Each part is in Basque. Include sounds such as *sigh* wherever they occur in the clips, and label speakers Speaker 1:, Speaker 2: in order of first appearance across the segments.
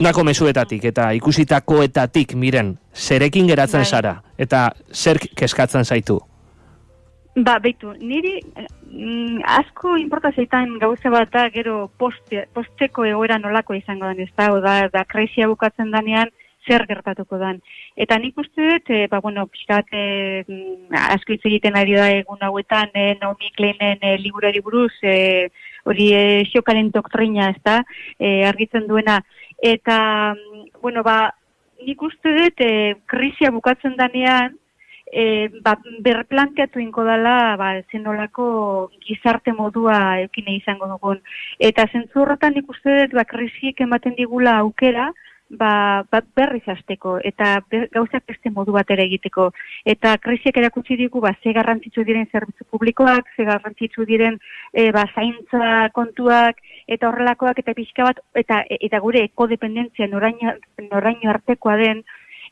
Speaker 1: Nako mesuetatik eta ikusitakoetatik miren, zerekin geratzen bai. zara eta zer keskatzen zaitu?
Speaker 2: Ba, beitu, niri mm, asko importa zeitan gauza bat da gero poste, posteko egoera nolako izango den, ez da, da, da kreizia bukatzen danean zer gertatuko dan. Eta nik uste dut, e, ba, bueno, pixkat, e, asko hitz egiten ari da egun hauetan, e, Naomi Kleinen e, liburari buruz, e, hori e, xiokaren doktrina, ez da, e, argitzen duena. Eta, mm, bueno, ba, nik uste dut, e, krizia bukatzen danean, e, ba, berplanteatu inko dela ba, zenolako gizarte modua ekine izango dugun. Eta zentzu horretan ikuste dut ba, krisiek ematen digula aukera, ba, ba berriz hasteko eta ber, gauzak beste modu bat ere egiteko. Eta krisiek erakutsi digu ba, ze garrantzitsu diren zerbitzu publikoak, ze garrantzitsu diren e, ba, zaintza kontuak, eta horrelakoak eta pixka bat, eta, eta gure ekodependentzia noraino, noraino artekoa den,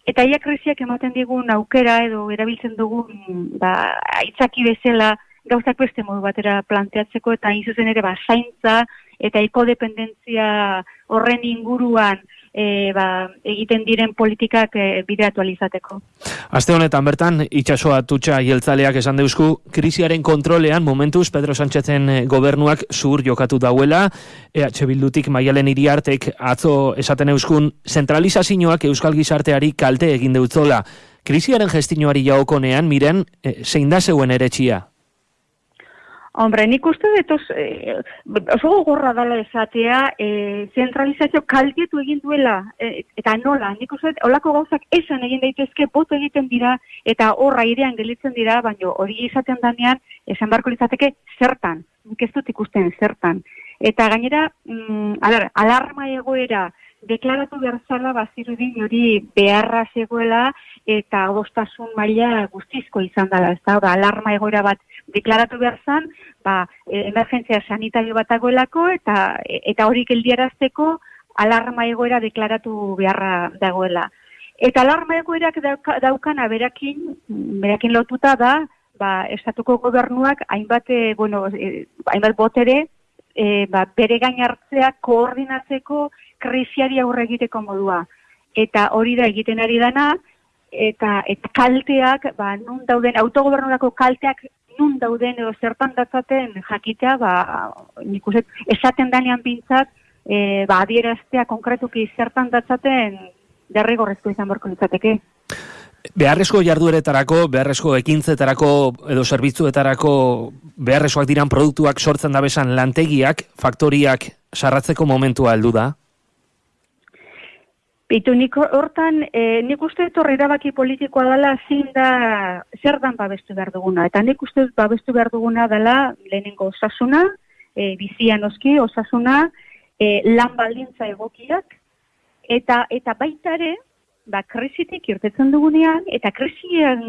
Speaker 2: Eta ia krisiak ematen digun aukera edo erabiltzen dugun ba, aitzaki bezala gauzak beste modu batera planteatzeko eta zuzen ere ba, zaintza eta ekodependentzia horren inguruan e, ba, egiten diren politikak e, bideatu alizateko.
Speaker 1: Aste honetan bertan, itxasoa tutxa jeltzaleak esan deusku, krisiaren kontrolean momentuz Pedro Sánchezen e, gobernuak zur jokatu dauela, EH Bildutik maialen iriartek atzo esaten euskun, zentralizazioak euskal gizarteari kalte egin deutzola. Krisiaren gestinoari jaokonean, miren, e, zein da zeuen ere txia?
Speaker 2: Hombre, nik uste dut eh, oso gorra dala esatea eh, zentralizazio kaldietu egin duela eh, eta nola, nik uste dut olako gauzak esan egin daitezke boto egiten dira eta horra idean gelitzen dira, baina hori izaten danean esan barko izateke zertan, nik ez dut ikusten zertan. Eta gainera, mm, alarma egoera, deklaratu behar zala bazirudin hori beharra zegoela eta adostasun maila guztizko izan dela, ez da, alarma egoera bat deklaratu behar zan, ba, e, emergentzia sanitario bat agoelako eta eta hori geldiarazteko alarma egoera deklaratu beharra dagoela. Eta alarma egoerak daukana berakin, berakin lotuta da, ba, estatuko gobernuak hainbat, e, bueno, e, hainbat botere, e, ba, bere gain hartzea koordinatzeko krisiari aurre egiteko modua. Eta hori da egiten ari dana, eta, eta kalteak, ba, nun dauden, autogobernurako kalteak nun dauden edo zertan datzaten jakitea, ba, nik uste, esaten danean bintzat, e, ba, adieraztea konkretuki zertan datzaten derrigorrezko izan borko nintzateke.
Speaker 1: Beharrezko jardueretarako, beharrezko ekintzetarako edo zerbitzuetarako beharrezkoak diran produktuak sortzen dabesan lantegiak, faktoriak sarratzeko momentua heldu da?
Speaker 2: Bitu, nik hortan, e, nik uste etorri erabaki politikoa dela zin da zer dan babestu behar duguna. Eta nik uste babestu behar duguna dela lehenengo osasuna, e, bizian oski osasuna, e, lan baldintza egokiak, eta eta baitare, ba, krisitik irtetzen dugunean, eta krisian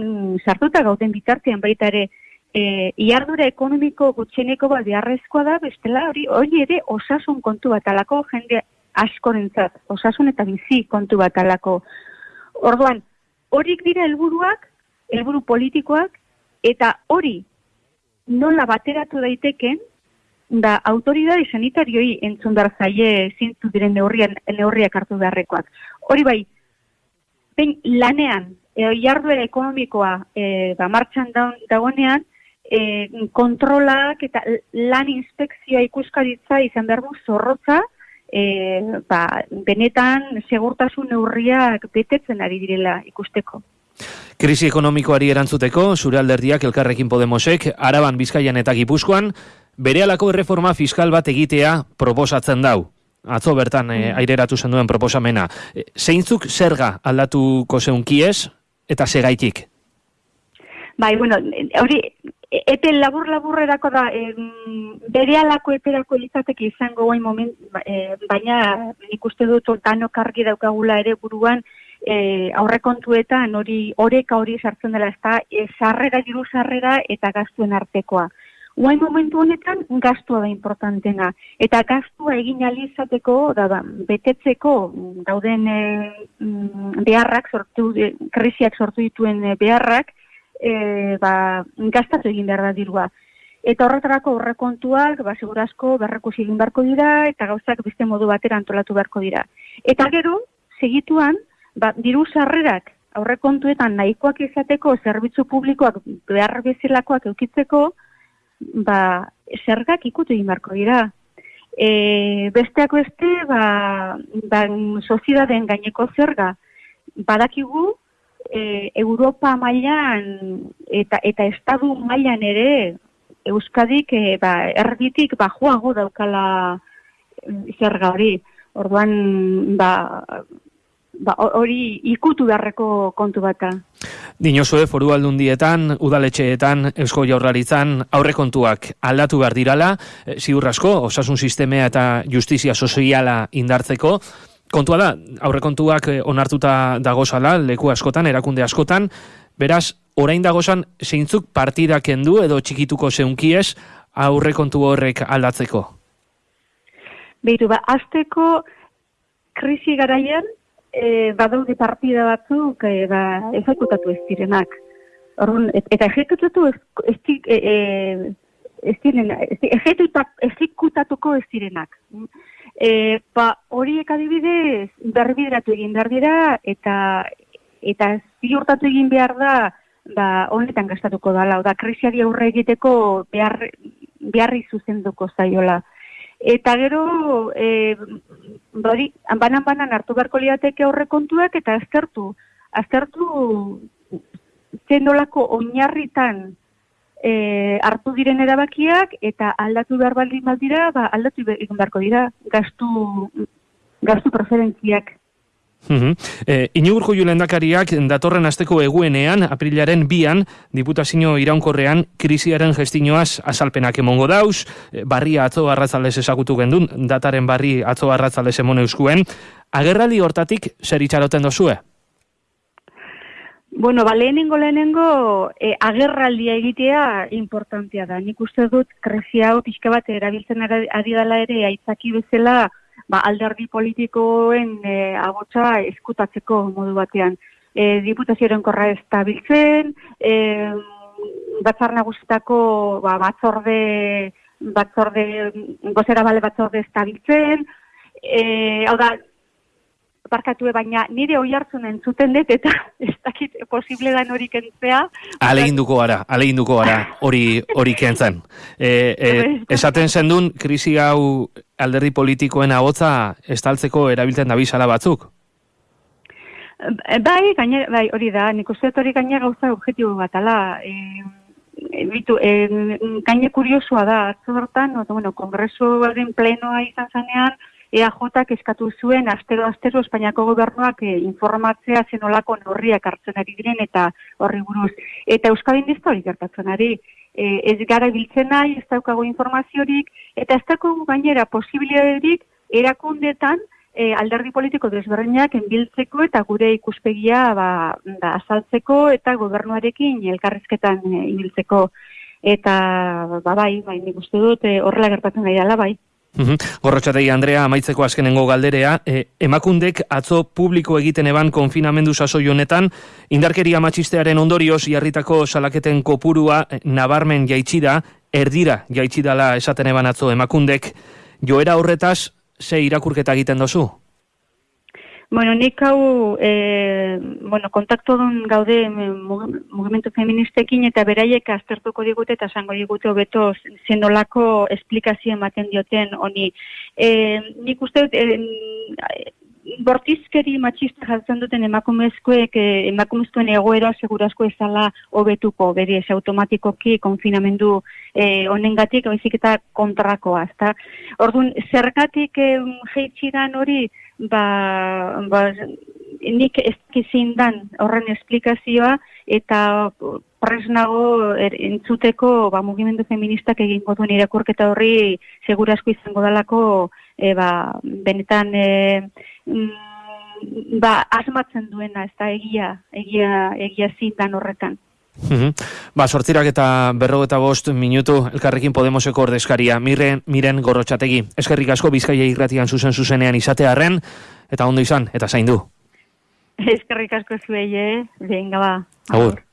Speaker 2: sartuta gauden bitartean baitare, e, iardura ekonomiko gutxeneko bat beharrezkoa da, bestela hori, hori ere osasun kontu bat alako jende askorentzat, osasun eta bizi kontu bat alako. Orduan, horik dira helburuak, helburu politikoak, eta hori nola bateratu daiteken, da autoridade sanitarioi entzun dar zaie zintu diren neurrian, neurriak hartu beharrekoak. Hori bai, ben lanean, e, jarduera ekonomikoa e, ba, martxan dagoenean, e, kontrolak eta lan inspekzioa ikuskaritza izan behar du zorrotza, e, ba, benetan segurtasun neurriak betetzen ari direla ikusteko.
Speaker 1: Krisi ekonomikoari erantzuteko, zure alderdiak elkarrekin Podemosek, Araban, Bizkaian eta Gipuzkoan, bere alako erreforma fiskal bat egitea proposatzen dau. Atzo bertan e, aireratu zen duen proposamena. E, zeintzuk zerga aldatuko zeunkiez eta segaitik?
Speaker 2: Bai, bueno, hori Epe labur laburrerako da, e, bere alako eperako izateke izango guain moment, e, baina nik uste dut danok argi daukagula ere buruan e, aurrekontuetan hori oreka hori sartzen dela, ez da, e, sarrera, diru sarrera eta gaztuen artekoa. Guain momentu honetan gaztua da importantena, eta gaztua egin alizateko, da, da, betetzeko dauden e, beharrak, sortu, e, krisiak sortu dituen beharrak, e, ba, gastatu egin behar da dirua. Eta horretarako horrekontuak, ba, segurazko, berreko egin beharko dira, eta gauzak beste modu batera antolatu beharko dira. Eta gero, segituan, ba, diru sarrerak aurrekontuetan nahikoak izateko zerbitzu publikoak behar bezalakoak eukitzeko, ba, zergak ikutu egin beharko dira. E, besteak beste, ba, ba, sozidaden gaineko zerga, badakigu, e, Europa mailan eta, eta Estadu mailan ere, Euskadik e, ba, erditik bajuago daukala zerga hori. Orduan, ba, ba, hori ikutu beharreko kontu bata.
Speaker 1: Dinozue foru aldundietan, udaletxeetan, eusko jaurlaritzan, aurrekontuak aldatu behar dirala, e, ziur asko, osasun sistemea eta justizia soziala indartzeko, Kontua da, aurrekontuak eh, onartuta dagozala, leku askotan, erakunde askotan, beraz, orain dagozan, zeintzuk partidak kendu edo txikituko zeunkiez aurrekontu horrek aldatzeko?
Speaker 2: Beitu, ba, azteko krisi garaian, e, badaude partida batzuk e, ba, ezekutatu ez direnak. Orrun, eta ejekutatu ez, ez, e, e, ez direnak, ezekutatuko ez direnak. E, ba, horiek adibidez, berbideratu egin behar dira, eta eta ziurtatu egin behar da, ba, honetan gastatuko dala, da, krisiari aurre egiteko behar, beharri zuzenduko zaiola. Eta gero, e, bari, banan-banan hartu beharko liateke kontuak eta aztertu. Aztertu zenolako oinarritan e, hartu diren erabakiak eta aldatu behar baldin baldira, ba, aldatu beharko dira gastu, gastu preferentziak.
Speaker 1: Uh e, Inugurko julendakariak datorren asteko eguenean, aprilaren bian, diputazio iraunkorrean, krisiaren gestinoaz azalpenak emongo dauz, e, barria atzo arratzaldez esagutu gendun, dataren barri atzo arratzaldez emone euskuen. Agerrali hortatik, zer itxaroten dozue?
Speaker 2: Bueno, ba, lehenengo, lehenengo, e, agerraldia egitea importantia da. Nik uste dut, kresia hau pixka bat erabiltzen ari dela ere, aitzaki bezala, ba, alderdi politikoen e, agotza eskutatzeko modu batean. E, diputazioaren korra ez da biltzen, e, batzar nagusitako ba, batzorde, batzorde, gozera bale batzorde ez da biltzen, e, hau da, barkatu baina nire oi hartzen entzuten dut eta *laughs* ez dakit posible da hori kentzea.
Speaker 1: Aleginduko gara, aleginduko gara hori hori kentzen. *laughs* E, e, esaten zendun, krisi hau alderdi politikoen agotza estaltzeko erabiltzen da bizala batzuk?
Speaker 2: Bai, gaine, bai, hori da, nik uste hori gaine gauza objetibo bat, ala, e, bitu, e, gaine kuriosua da, atzo bertan, no, bueno, kongresu plenoa izan zanean, EAJak eskatu zuen astero astero Espainiako gobernuak e, informatzea zenolako norriak hartzen ari diren eta horri buruz. Eta Euskadin dizta hori gertatzen ari. E, ez gara biltzen nahi, ez daukago informaziorik, eta ez daukago gainera posibiliaderik erakundetan e, alderdi politiko desberdinak enbiltzeko eta gure ikuspegia ba, da, azaltzeko eta gobernuarekin elkarrizketan e, ibiltzeko. Eta ba, bai, bai, nik uste dut horrela gertatzen nahi dela, bai.
Speaker 1: Gorrotxategi Andrea, amaitzeko azkenengo galderea, e, emakundek atzo publiko egiten eban konfinamendu sasoi honetan, indarkeria matxistearen ondorioz jarritako salaketen kopurua e, nabarmen jaitsida, erdira jaitsidala esaten eban atzo emakundek, joera horretaz, ze irakurketa egiten dozu?
Speaker 2: Bueno, nik hau, e, bueno, kontaktu gaude mugimendu feministekin eta beraiek aztertuko digute eta zango digute hobeto zendolako esplikazio ematen dioten honi. E, nik uste dut, e, bortizkeri matxista jartzen duten emakumezkoek, emakumezkoen egoera segurasko ezala hobetuko, beri ez automatikoki konfinamendu e, honengatik, baizik eta kontrakoa. Orduan, zergatik e, jeitxidan hori, ba, ba nik ez dan horren esplikazioa eta presnago er, entzuteko ba, mugimendu feministak egingo duen irakurketa horri segurasko izango dalako e, ba, benetan e, mm, ba, asmatzen duena ez da egia, egia, egia zindan horretan.
Speaker 1: Mm Ba, sortzirak eta berro eta bost minutu elkarrekin Podemoseko ordezkaria. Miren, miren gorrotxategi. Eskerrik asko bizkaia irratian zuzen zuzenean izatearen eta ondo izan, eta zaindu. *laughs*
Speaker 2: Eskerrik asko zuei, eh? Venga, ba.
Speaker 1: Agur.